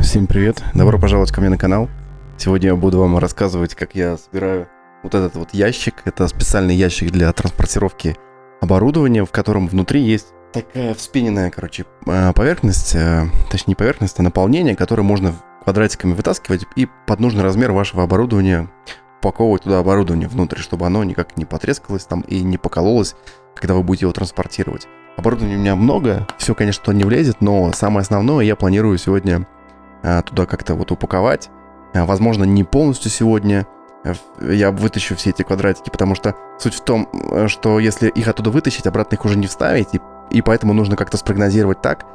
Всем привет, добро пожаловать ко мне на канал. Сегодня я буду вам рассказывать, как я собираю вот этот вот ящик. Это специальный ящик для транспортировки оборудования, в котором внутри есть такая вспененная, короче, э, поверхность, э, точнее не поверхность, а наполнение, которое можно квадратиками вытаскивать и под нужный размер вашего оборудования упаковывать туда оборудование внутрь, чтобы оно никак не потрескалось там и не покололось, когда вы будете его транспортировать. Оборудования у меня много, все, конечно, туда не влезет, но самое основное я планирую сегодня а, туда как-то вот упаковать. А, возможно, не полностью сегодня э, я вытащу все эти квадратики, потому что суть в том, э, что если их оттуда вытащить, обратно их уже не вставить, и, и поэтому нужно как-то спрогнозировать так,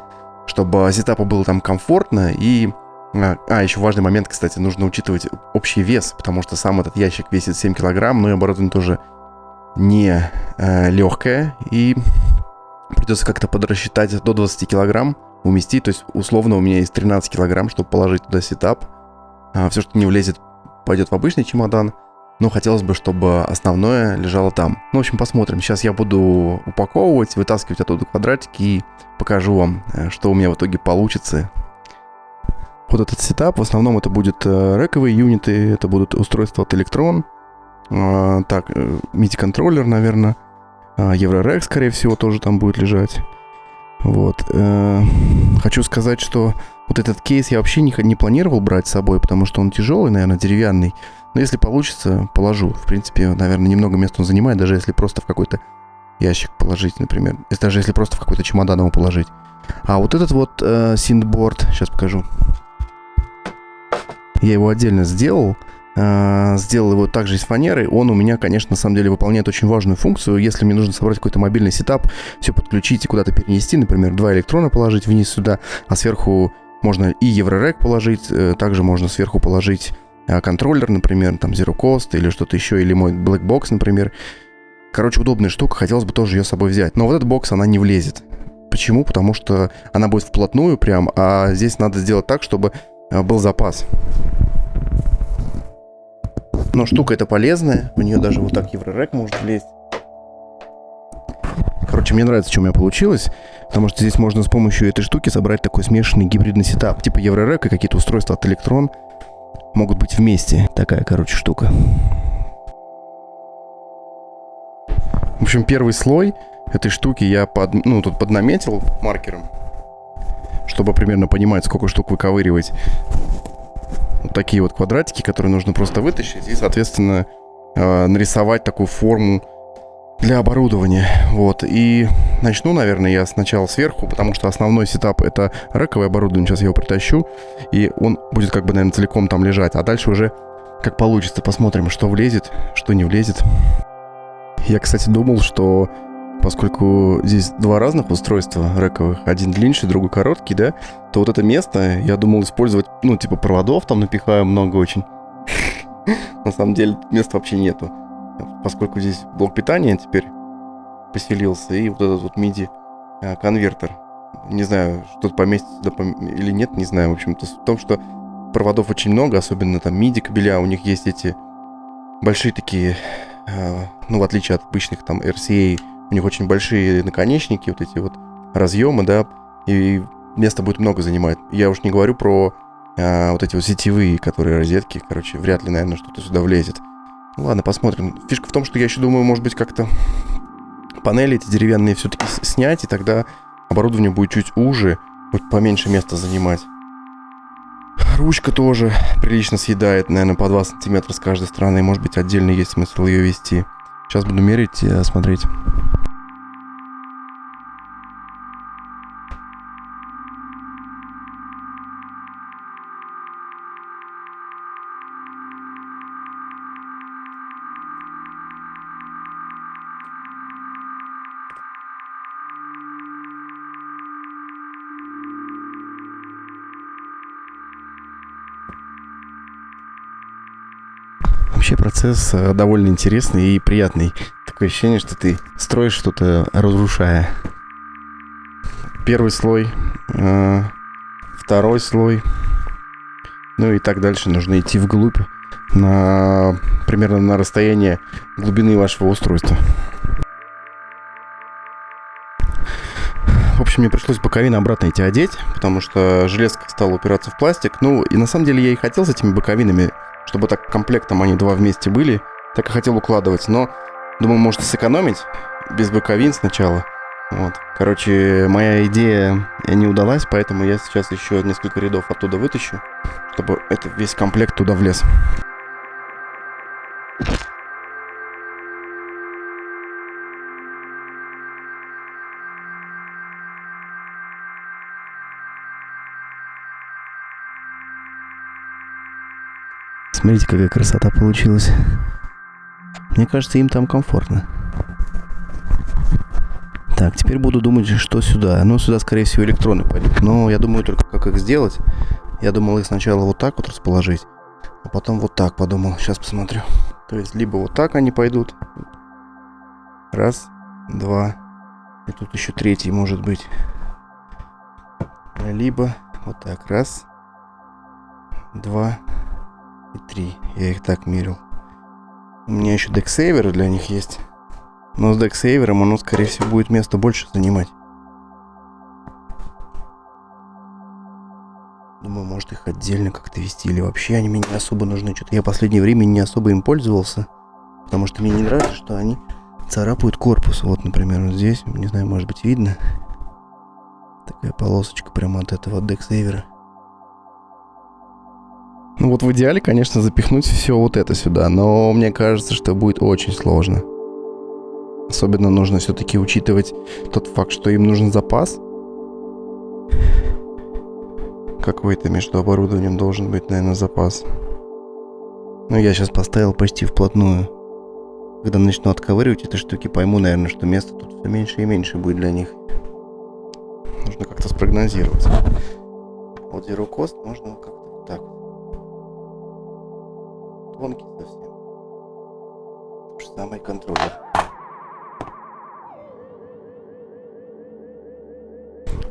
чтобы сетапу было там комфортно и... А, а, еще важный момент, кстати, нужно учитывать общий вес, потому что сам этот ящик весит 7 килограмм, но и оборудование тоже не э, легкое, и придется как-то подрасчитать до 20 килограмм, уместить. То есть, условно, у меня есть 13 килограмм, чтобы положить туда сетап. А, все, что не влезет, пойдет в обычный чемодан. Но хотелось бы, чтобы основное лежало там. Ну, в общем, посмотрим. Сейчас я буду упаковывать, вытаскивать оттуда квадратики и покажу вам, э, что у меня в итоге получится. Вот этот сетап, в основном это будут э, рековые юниты, это будут устройства от Elektron. А, так, MIDI-контроллер, э, наверное. А, Еврорек, скорее всего, тоже там будет лежать. Вот. Э, хочу сказать, что вот этот кейс я вообще не, не планировал брать с собой, потому что он тяжелый, наверное, деревянный. Но если получится, положу. В принципе, наверное, немного места он занимает, даже если просто в какой-то ящик положить, например. Даже если просто в какой-то чемодан его положить. А вот этот вот э, сейчас покажу. Я его отдельно сделал. Сделал его также из фанеры. Он у меня, конечно, на самом деле выполняет очень важную функцию. Если мне нужно собрать какой-то мобильный сетап, все подключить и куда-то перенести, например, два электрона положить вниз сюда, а сверху можно и Еврорек положить, э, также можно сверху положить а, контроллер, например, там Zero Cost или что-то еще, или мой Black Box, например. Короче, удобная штука, хотелось бы тоже ее с собой взять. Но вот этот бокс, она не влезет. Почему? Потому что она будет вплотную прям, а здесь надо сделать так, чтобы э, был запас. Но штука эта полезная. У нее даже вот так еврорек может влезть. Короче, мне нравится, что у меня получилось. Потому что здесь можно с помощью этой штуки собрать такой смешанный гибридный сетап. Типа еврорек и какие-то устройства от Electron могут быть вместе. Такая, короче, штука. В общем, первый слой этой штуки я под, ну, тут поднаметил маркером, чтобы примерно понимать, сколько штук выковыривать вот такие вот квадратики, которые нужно просто вытащить и, соответственно, э, нарисовать такую форму для оборудования. Вот. И начну, наверное, я сначала сверху, потому что основной сетап это раковое оборудование. Сейчас я его притащу, и он будет как бы, наверное, целиком там лежать. А дальше уже как получится. Посмотрим, что влезет, что не влезет. Я, кстати, думал, что поскольку здесь два разных устройства рековых, один длиннее, другой короткий, да, то вот это место я думал использовать, ну, типа проводов там напихаю много очень. На самом деле места вообще нету. Поскольку здесь блок питания теперь поселился, и вот этот вот MIDI э, конвертер. Не знаю, что-то поместится или нет, не знаю. В общем-то, в том, что проводов очень много, особенно там MIDI кабеля, у них есть эти большие такие, э, ну, в отличие от обычных там RCA у них очень большие наконечники, вот эти вот разъемы, да, и места будет много занимать. Я уж не говорю про а, вот эти вот сетевые, которые розетки, короче, вряд ли, наверное, что-то сюда влезет. Ну, ладно, посмотрим. Фишка в том, что я еще думаю, может быть, как-то панели эти деревянные все-таки снять, и тогда оборудование будет чуть уже, будет поменьше места занимать. Ручка тоже прилично съедает, наверное, по 2 сантиметра с каждой стороны. Может быть, отдельно есть смысл ее вести. Сейчас буду мерить и смотреть. Процесс э, довольно интересный и приятный. Такое ощущение, что ты строишь что-то, разрушая. Первый слой, э, второй слой, ну и так дальше. Нужно идти вглубь на примерно на расстояние глубины вашего устройства. общем, мне пришлось боковины обратно эти одеть, потому что железка стала упираться в пластик. Ну, и на самом деле я и хотел с этими боковинами, чтобы так комплектом они два вместе были, так и хотел укладывать. Но думаю, может сэкономить без боковин сначала. Вот. Короче, моя идея не удалась, поэтому я сейчас еще несколько рядов оттуда вытащу, чтобы это весь комплект туда влез. Смотрите, какая красота получилась. Мне кажется, им там комфортно. Так, теперь буду думать, что сюда. Ну, сюда, скорее всего, электроны пойдут. Но я думаю только, как их сделать. Я думал их сначала вот так вот расположить, а потом вот так подумал. Сейчас посмотрю. То есть, либо вот так они пойдут. Раз, два. И тут еще третий может быть. Либо вот так. Раз, два, и три. Я их так мерил. У меня еще дексейвер для них есть. Но с дексейвером оно, скорее всего, будет место больше занимать. Думаю, может их отдельно как-то вести. Или вообще они мне не особо нужны. Что-то я в последнее время не особо им пользовался. Потому что мне не нравится, что они царапают корпус. Вот, например, вот здесь. Не знаю, может быть, видно. Такая полосочка прямо от этого дексейвера. Ну вот в идеале, конечно, запихнуть все вот это сюда, но мне кажется, что будет очень сложно. Особенно нужно все-таки учитывать тот факт, что им нужен запас. Какой-то между оборудованием должен быть, наверное, запас. Ну, я сейчас поставил почти вплотную. Когда начну отковыривать эти штуки, пойму, наверное, что места тут все меньше и меньше будет для них. Нужно как-то спрогнозировать. Вот Zero Cost можно как-то так тонкий совсем. То же самое контроллер.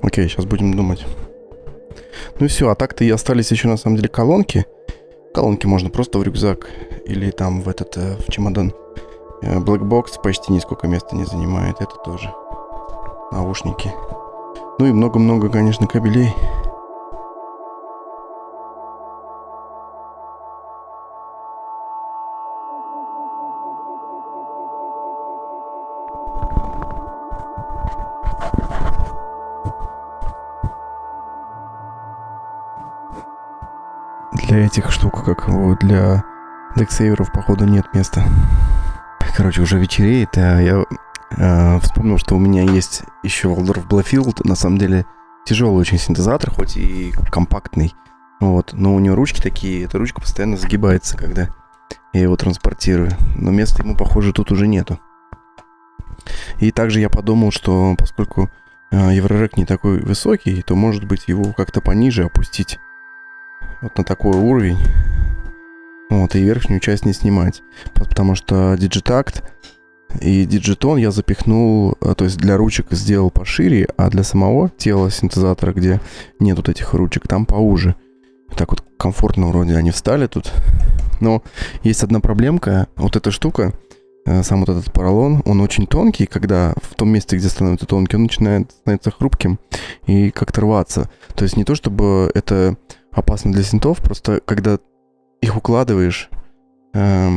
Окей, сейчас будем думать. Ну и все, а так-то и остались еще на самом деле колонки. Колонки можно просто в рюкзак или там в этот, э, в чемодан. Э, почти нисколько места не занимает, это тоже. Наушники. Ну и много-много, конечно, кабелей. Для этих штук, как для дексейверов, походу, нет места. Короче, уже вечереет, а я э, вспомнил, что у меня есть еще Waldorf Bluefield, на самом деле тяжелый очень синтезатор, хоть и компактный, вот, но у него ручки такие, эта ручка постоянно загибается, когда я его транспортирую, но места ему, похоже, тут уже нету. И также я подумал, что поскольку э, Еврорек не такой высокий, то, может быть, его как-то пониже опустить вот на такой уровень. Вот, и верхнюю часть не снимать. Потому что Digitact и Digiton я запихнул, э, то есть для ручек сделал пошире, а для самого тела синтезатора, где нет вот этих ручек, там поуже. Так вот комфортно вроде они встали тут. Но есть одна проблемка. Вот эта штука, э, сам вот этот поролон, он очень тонкий, когда в том месте, где становится тонкий, он начинает становиться хрупким и как-то рваться. То есть не то, чтобы это опасно для синтов, просто когда их укладываешь, э,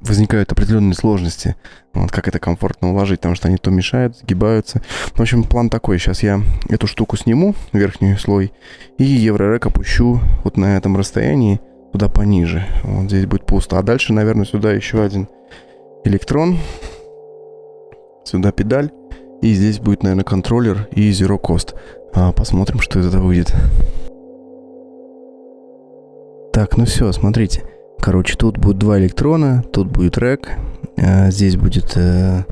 возникают определенные сложности. Вот как это комфортно уложить, потому что они то мешают, сгибаются. В общем, план такой. Сейчас я эту штуку сниму, верхний слой, и еврорек опущу вот на этом расстоянии туда пониже. Вот здесь будет пусто. А дальше, наверное, сюда еще один электрон. Сюда педаль. И здесь будет, наверное, контроллер и Zero Cost. А, посмотрим, что из этого выйдет. Так, ну все, смотрите. Короче, тут будет два электрона, тут будет рэк, а здесь будет, э,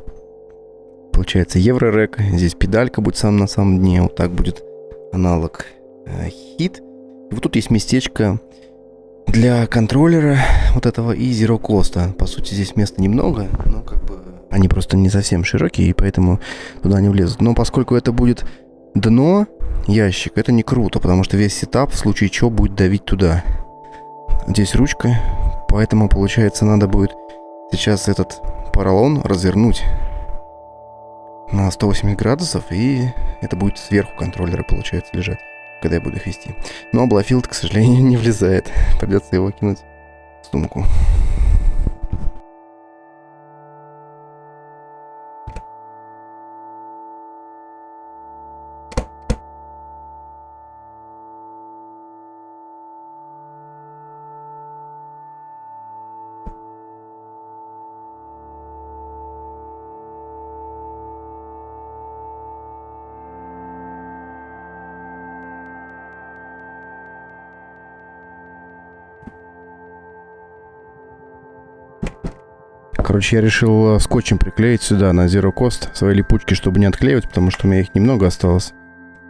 получается, евро-рэк, здесь педалька будет сам на самом дне, вот так будет аналог э, хит. И вот тут есть местечко для контроллера вот этого и Zero Cost. По сути, здесь места немного, но как бы они просто не совсем широкие, и поэтому туда не влезут. Но поскольку это будет дно, ящик, это не круто, потому что весь сетап в случае чего будет давить туда. Здесь ручка, поэтому, получается, надо будет сейчас этот поролон развернуть. на 180 градусов, и это будет сверху контроллера, получается, лежать, когда я буду их вести. Но Blofeld, к сожалению, не влезает. Придется его кинуть в сумку. Короче, я решил э, скотчем приклеить сюда на Zero Cost свои липучки, чтобы не отклеивать, потому что у меня их немного осталось.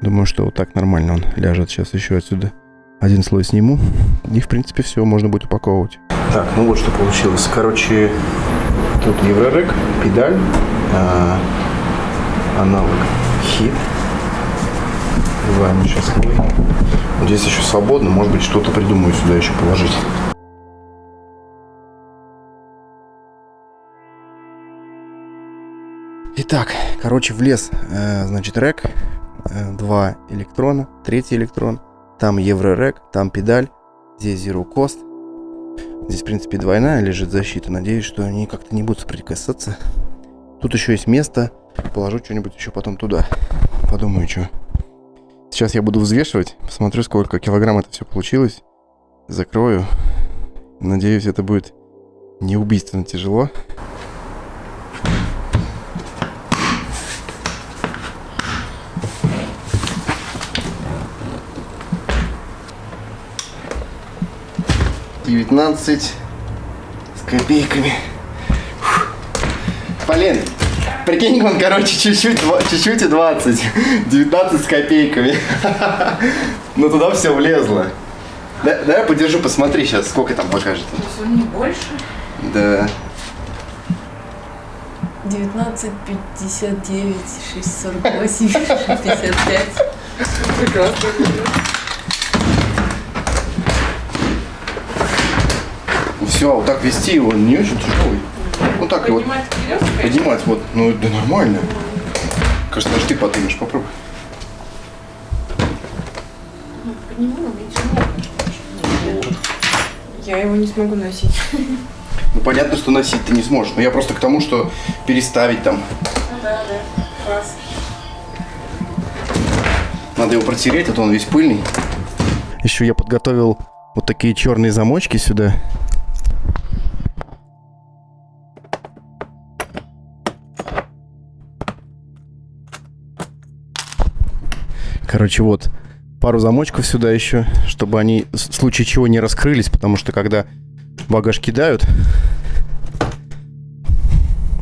Думаю, что вот так нормально он ляжет. Сейчас еще отсюда один слой сниму. И, в принципе, все, можно будет упаковывать. Так, ну вот что получилось. Короче, тут Еврорек, педаль, а, аналог хит. Вливаем сейчас. Вот здесь еще свободно, может быть, что-то придумаю сюда еще положить. Итак, короче, влез, э, значит, рек, э, два электрона, третий электрон, там еврорек, там педаль, здесь Zero Cost. Здесь, в принципе, двойная лежит защита. Надеюсь, что они как-то не будут соприкасаться. Тут еще есть место. Положу что-нибудь еще потом туда. Подумаю, что. Сейчас я буду взвешивать. Посмотрю, сколько килограмм это все получилось. Закрою. Надеюсь, это будет не убийственно тяжело. 19 с копейками. Полин, прикинь, он, короче, чуть-чуть, чуть-чуть и 20. 19 с копейками. Ну туда все влезло. Да, да, я подержу, посмотри сейчас, сколько там покажет. Не больше? Да. 19, 59, 6, 48, 55. Прекрасно. Все, вот так вести его не очень тяжелый. Вот так его. Поднимать вот. Ну, да нормально. Кажется, даже ты поднимешь, попробуй. Ну, подниму. Я его не смогу носить. Ну, понятно, что носить ты не сможешь. Но я просто к тому, что переставить там. Ну да, да. Класс. Надо его протереть, а то он весь пыльный. Еще я подготовил вот такие черные замочки сюда. Короче, вот пару замочков сюда еще, чтобы они в случае чего не раскрылись, потому что когда багаж кидают...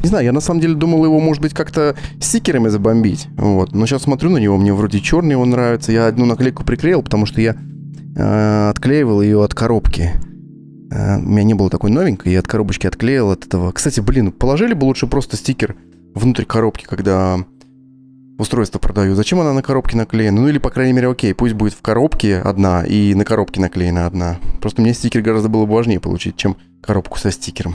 Не знаю, я на самом деле думал его, может быть, как-то стикерами забомбить. Вот. Но сейчас смотрю на него, мне вроде черный он нравится. Я одну наклейку приклеил, потому что я э, отклеивал ее от коробки. Э, у меня не было такой новенькой, я от коробочки отклеил от этого. Кстати, блин, положили бы лучше просто стикер внутрь коробки, когда устройство продаю. Зачем она на коробке наклеена? Ну или, по крайней мере, окей, пусть будет в коробке одна и на коробке наклеена одна. Просто мне стикер гораздо было бы важнее получить, чем коробку со стикером.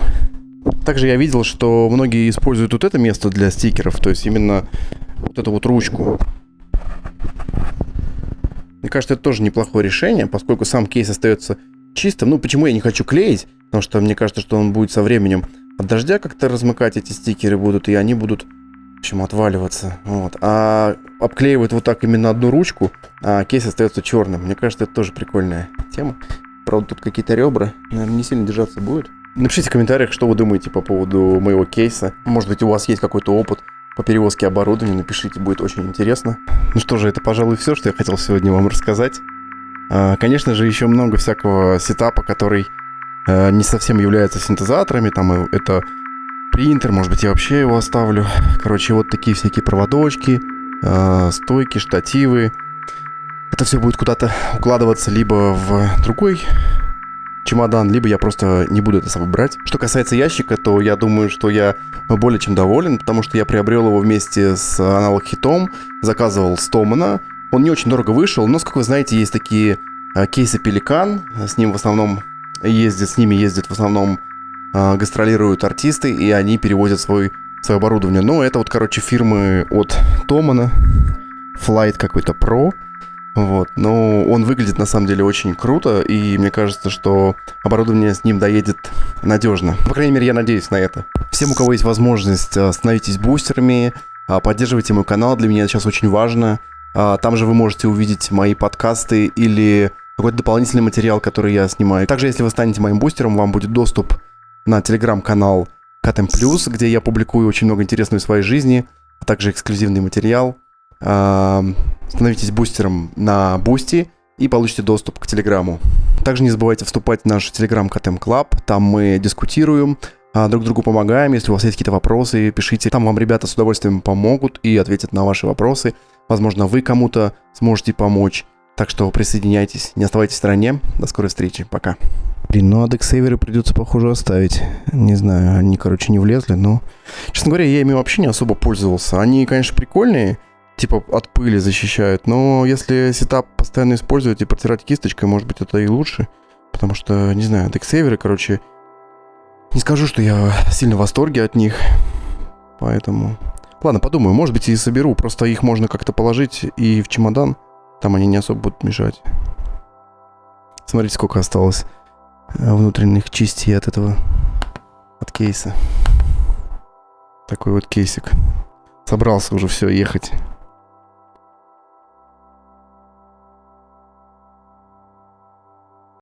Также я видел, что многие используют вот это место для стикеров, то есть именно вот эту вот ручку. Мне кажется, это тоже неплохое решение, поскольку сам кейс остается чистым. Ну, почему я не хочу клеить? Потому что мне кажется, что он будет со временем от дождя как-то размыкать эти стикеры будут, и они будут в общем, отваливаться. Вот. А обклеивают вот так именно одну ручку, а кейс остается черным. Мне кажется, это тоже прикольная тема. Правда, тут какие-то ребра, наверное, не сильно держаться будет. Напишите в комментариях, что вы думаете по поводу моего кейса. Может быть, у вас есть какой-то опыт по перевозке оборудования. Напишите, будет очень интересно. Ну что же, это, пожалуй, все, что я хотел сегодня вам рассказать. А, конечно же, еще много всякого сетапа, который а, не совсем является синтезаторами. Там это принтер, может быть, я вообще его оставлю. Короче, вот такие всякие проводочки, э, стойки, штативы. Это все будет куда-то укладываться либо в другой чемодан, либо я просто не буду это с собой брать. Что касается ящика, то я думаю, что я более чем доволен, потому что я приобрел его вместе с аналог хитом, заказывал Стомана. Он не очень дорого вышел, но, как вы знаете, есть такие э, кейсы Пеликан, с ним в основном ездят, с ними ездят в основном э, гастролируют артисты, и они перевозят свой свое оборудование. Но это вот, короче, фирмы от Томана. Flight какой-то Pro. Вот. Но он выглядит на самом деле очень круто, и мне кажется, что оборудование с ним доедет надежно. По крайней мере, я надеюсь на это. Всем, у кого есть возможность, э, становитесь бустерами, а, поддерживайте мой канал, для меня это сейчас очень важно. А, там же вы можете увидеть мои подкасты или какой-то дополнительный материал, который я снимаю. Также, если вы станете моим бустером, вам будет доступ на телеграм-канал KTM Плюс, где я публикую очень много интересного из своей жизни, а также эксклюзивный материал. А, становитесь бустером на Boosty и получите доступ к Телеграму. Также не забывайте вступать в наш Телеграм KTM Club. Там мы дискутируем, а, друг другу помогаем. Если у вас есть какие-то вопросы, пишите. Там вам ребята с удовольствием помогут и ответят на ваши вопросы. Возможно, вы кому-то сможете помочь. Так что присоединяйтесь, не оставайтесь в стороне. До скорой встречи. Пока. Блин, ну адексейверы придется, похоже, оставить. Не знаю, они, короче, не влезли, но... Честно говоря, я ими вообще не особо пользовался. Они, конечно, прикольные, типа от пыли защищают, но если сетап постоянно использовать и протирать кисточкой, может быть, это и лучше. Потому что, не знаю, адексейверы, короче, не скажу, что я сильно в восторге от них. Поэтому... Ладно, подумаю, может быть, и соберу. Просто их можно как-то положить и в чемодан. Там они не особо будут мешать. Смотрите, сколько осталось внутренних частей от этого, от кейса. Такой вот кейсик. Собрался уже все, ехать.